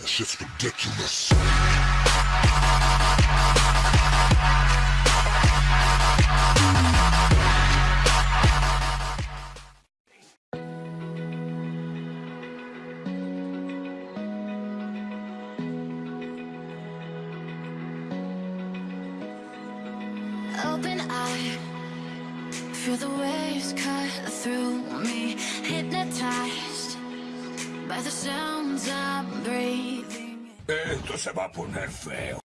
That shit's ridiculous. Open eye, feel the waves cut through me. Hypnotized Esto se va a poner feo.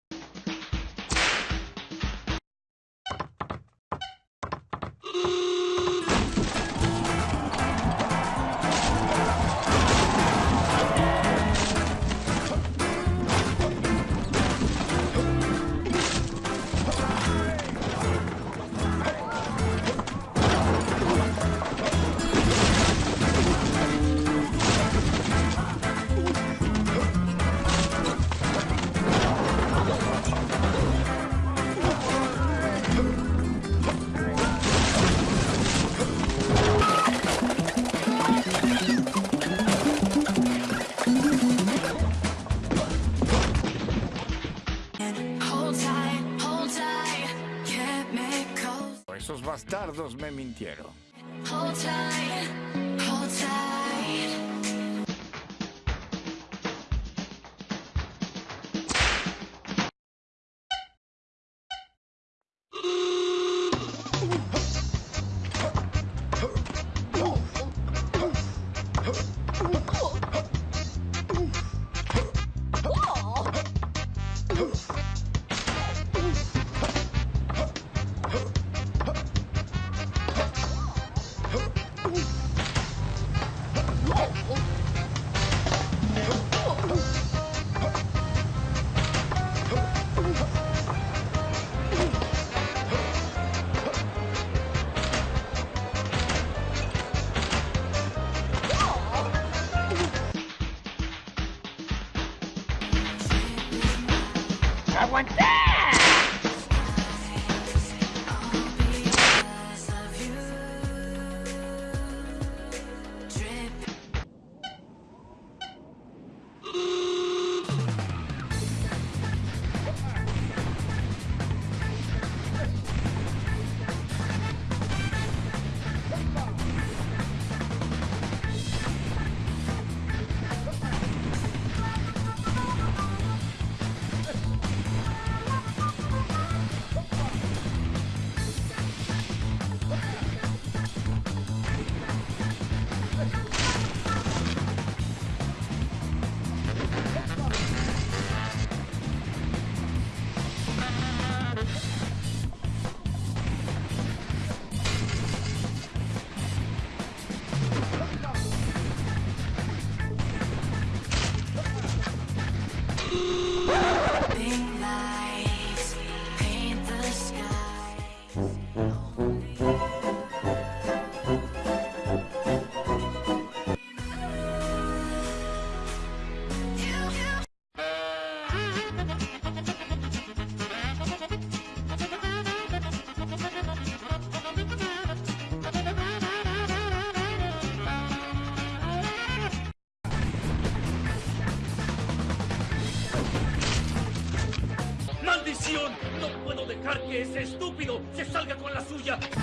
Dardos me mintieron. Because 不行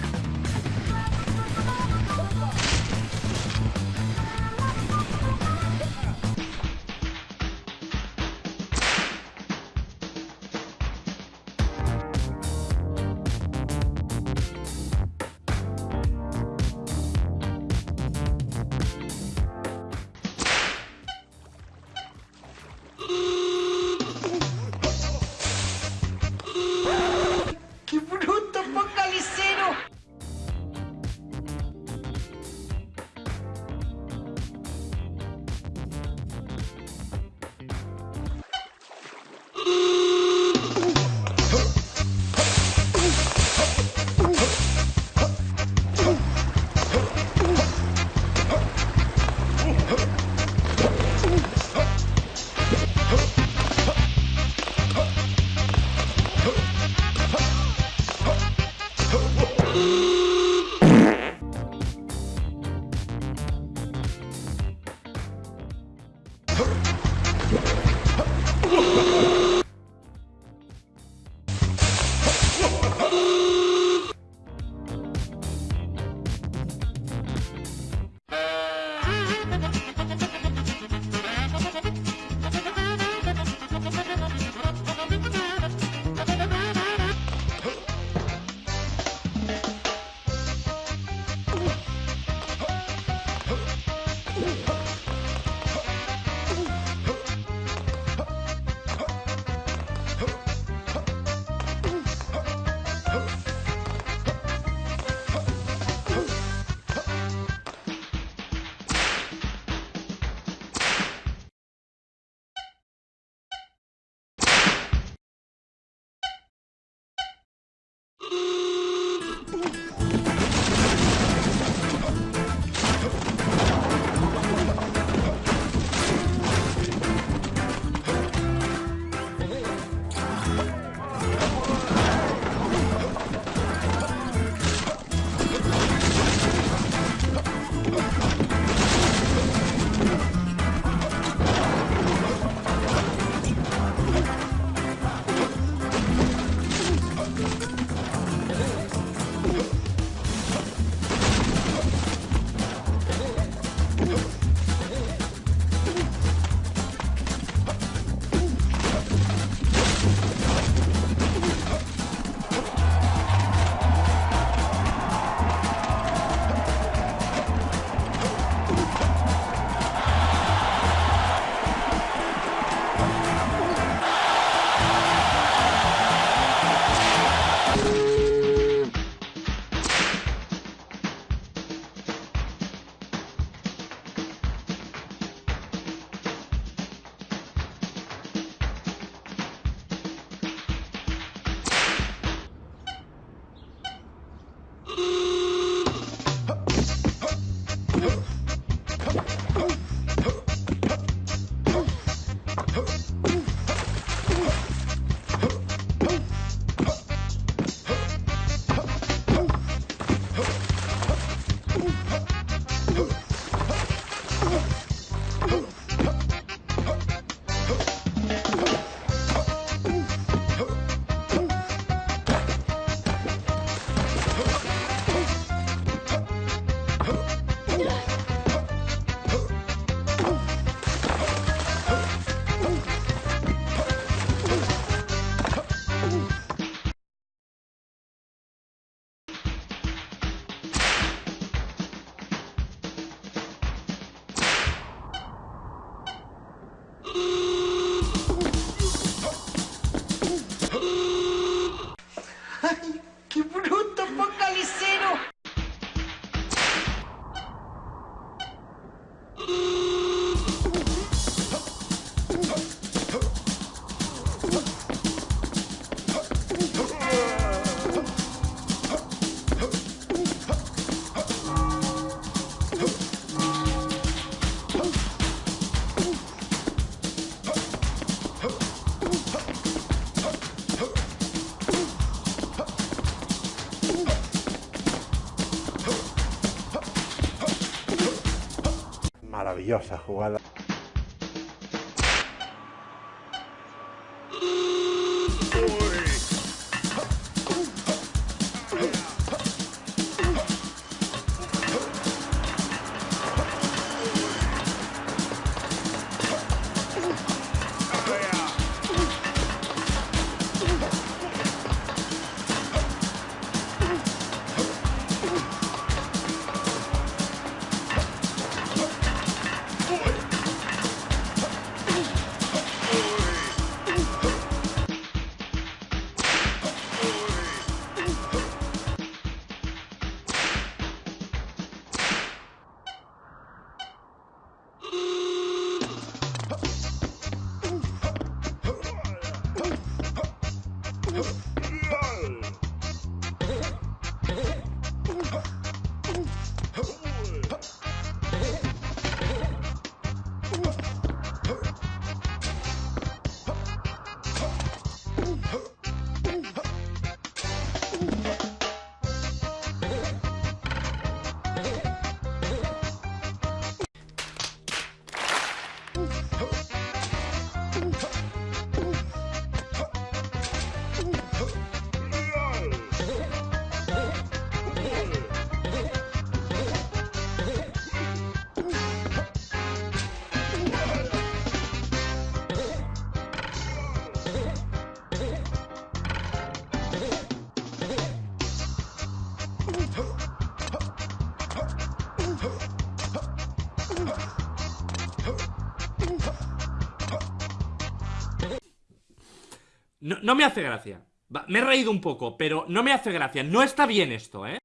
Thank you. Maravillosa jugada. No, me hace gracia. Me he reído un poco, pero no me hace gracia. No está bien esto, ¿eh?